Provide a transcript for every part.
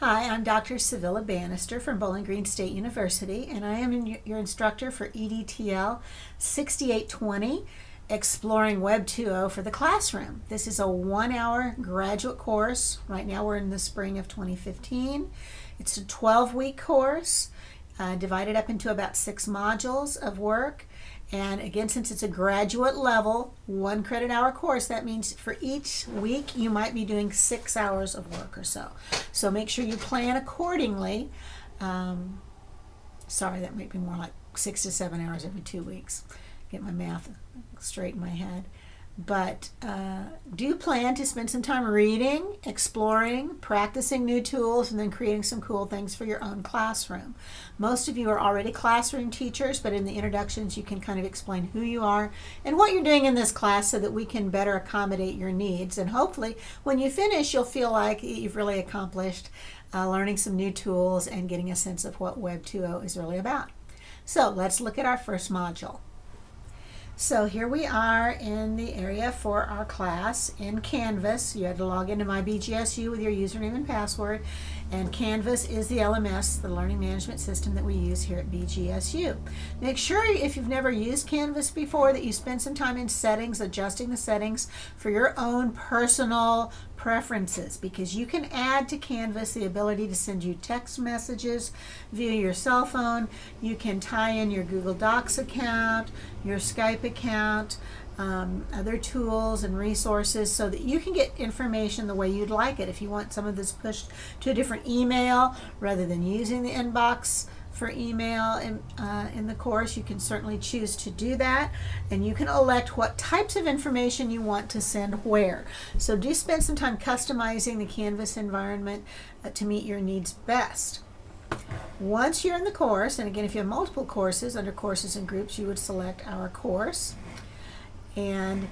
Hi, I'm Dr. Savilla Banister from Bowling Green State University, and I am your instructor for EDTL 6820, Exploring Web 2.0 for the classroom. This is a one-hour graduate course. Right now we're in the spring of 2015. It's a 12-week course uh, divided up into about six modules of work. And again, since it's a graduate level, one credit hour course, that means for each week you might be doing six hours of work or so. So make sure you plan accordingly. Um, sorry, that might be more like six to seven hours every two weeks. Get my math straight in my head. But uh, do plan to spend some time reading, exploring, practicing new tools, and then creating some cool things for your own classroom. Most of you are already classroom teachers, but in the introductions you can kind of explain who you are and what you're doing in this class so that we can better accommodate your needs. And hopefully when you finish, you'll feel like you've really accomplished uh, learning some new tools and getting a sense of what Web 2.0 is really about. So let's look at our first module. So here we are in the area for our class in Canvas. You had to log into my BGSU with your username and password. And Canvas is the LMS, the learning management system that we use here at BGSU. Make sure if you've never used Canvas before that you spend some time in settings, adjusting the settings for your own personal preferences because you can add to Canvas the ability to send you text messages via your cell phone. You can tie in your Google Docs account, your Skype account, um, other tools and resources so that you can get information the way you'd like it. If you want some of this pushed to a different email rather than using the inbox for email in, uh, in the course, you can certainly choose to do that. And you can elect what types of information you want to send where. So do spend some time customizing the Canvas environment uh, to meet your needs best. Once you're in the course, and again, if you have multiple courses, under courses and groups, you would select our course. And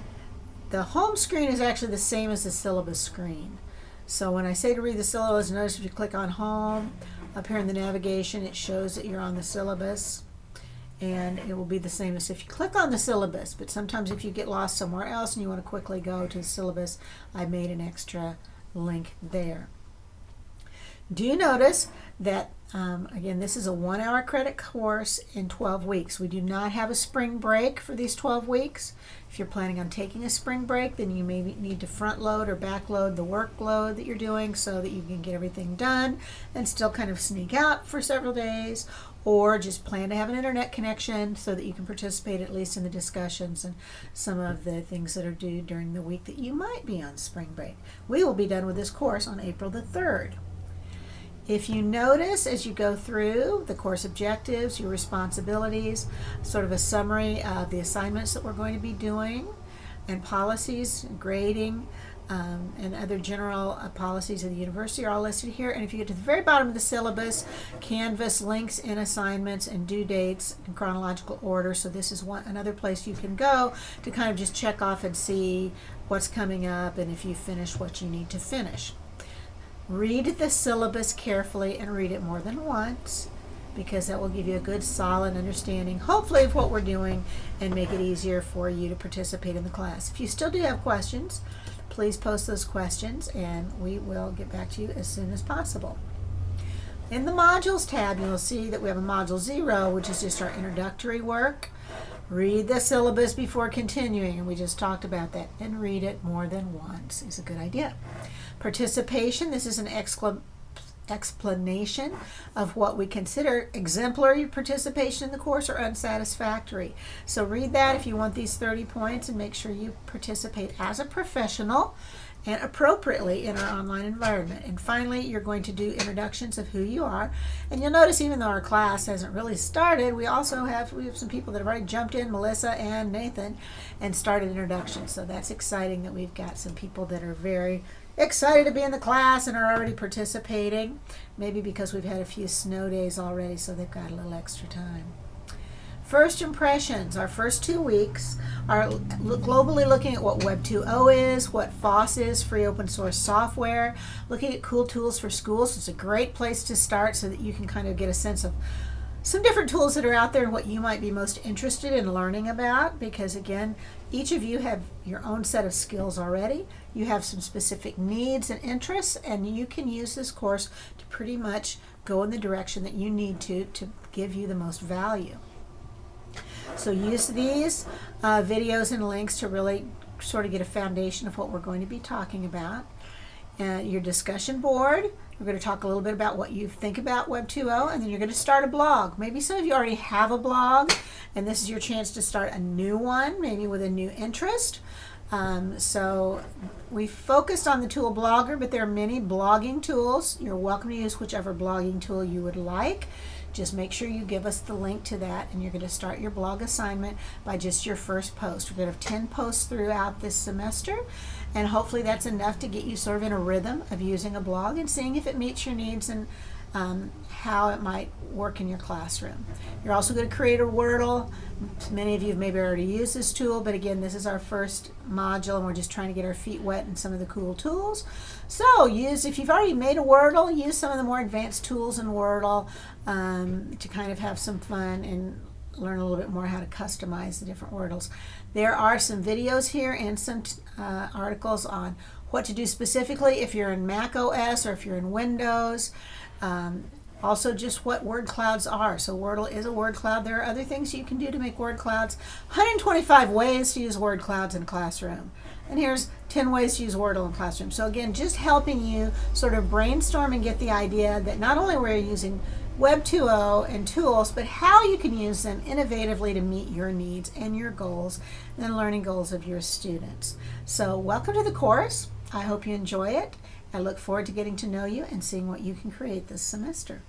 the home screen is actually the same as the syllabus screen. So when I say to read the syllabus, notice if you click on home, up here in the navigation, it shows that you're on the syllabus. And it will be the same as if you click on the syllabus. But sometimes if you get lost somewhere else and you want to quickly go to the syllabus, I made an extra link there. Do you notice that, um, again, this is a one hour credit course in 12 weeks. We do not have a spring break for these 12 weeks. If you're planning on taking a spring break, then you may need to front load or back load the workload that you're doing so that you can get everything done and still kind of sneak out for several days or just plan to have an internet connection so that you can participate at least in the discussions and some of the things that are due during the week that you might be on spring break. We will be done with this course on April the 3rd. If you notice as you go through the course objectives, your responsibilities, sort of a summary of the assignments that we're going to be doing, and policies, grading, um, and other general uh, policies of the university are all listed here. And if you get to the very bottom of the syllabus, Canvas links in assignments and due dates in chronological order. So this is one another place you can go to kind of just check off and see what's coming up and if you finish what you need to finish. Read the syllabus carefully and read it more than once because that will give you a good solid understanding hopefully of what we're doing and make it easier for you to participate in the class. If you still do have questions, please post those questions and we will get back to you as soon as possible. In the modules tab, you'll see that we have a module zero, which is just our introductory work. Read the syllabus before continuing, and we just talked about that, and read it more than once is a good idea. Participation, this is an explanation of what we consider exemplary participation in the course or unsatisfactory. So read that if you want these 30 points and make sure you participate as a professional and appropriately in our online environment. And finally, you're going to do introductions of who you are. And you'll notice even though our class hasn't really started, we also have we have some people that have already jumped in, Melissa and Nathan, and started introductions. So that's exciting that we've got some people that are very excited to be in the class and are already participating. Maybe because we've had a few snow days already, so they've got a little extra time. First impressions, our first two weeks are globally looking at what Web 2.0 is, what FOSS is, free open source software, looking at cool tools for schools. It's a great place to start so that you can kind of get a sense of some different tools that are out there and what you might be most interested in learning about because again each of you have your own set of skills already. You have some specific needs and interests and you can use this course to pretty much go in the direction that you need to to give you the most value. So use these uh, videos and links to really sort of get a foundation of what we're going to be talking about uh, your discussion board we're going to talk a little bit about what you think about Web 2.0 and then you're going to start a blog. Maybe some of you already have a blog and this is your chance to start a new one, maybe with a new interest. Um, so we focused on the tool Blogger, but there are many blogging tools. You're welcome to use whichever blogging tool you would like. Just make sure you give us the link to that and you're going to start your blog assignment by just your first post. We're going to have 10 posts throughout this semester and hopefully that's enough to get you sort of in a rhythm of using a blog and seeing if it meets your needs and um, how it might work in your classroom. You're also going to create a Wordle. Many of you have maybe already used this tool, but again, this is our first module and we're just trying to get our feet wet in some of the cool tools. So use, if you've already made a Wordle, use some of the more advanced tools in Wordle um, to kind of have some fun and learn a little bit more how to customize the different Wordles. There are some videos here and some uh, articles on what to do specifically if you're in Mac OS or if you're in Windows. Um, also just what word clouds are. So Wordle is a word cloud. There are other things you can do to make word clouds. 125 ways to use word clouds in Classroom. And here's 10 ways to use Wordle in Classroom. So again, just helping you sort of brainstorm and get the idea that not only we're using Web 2.0 and tools, but how you can use them innovatively to meet your needs and your goals and learning goals of your students. So welcome to the course. I hope you enjoy it. I look forward to getting to know you and seeing what you can create this semester.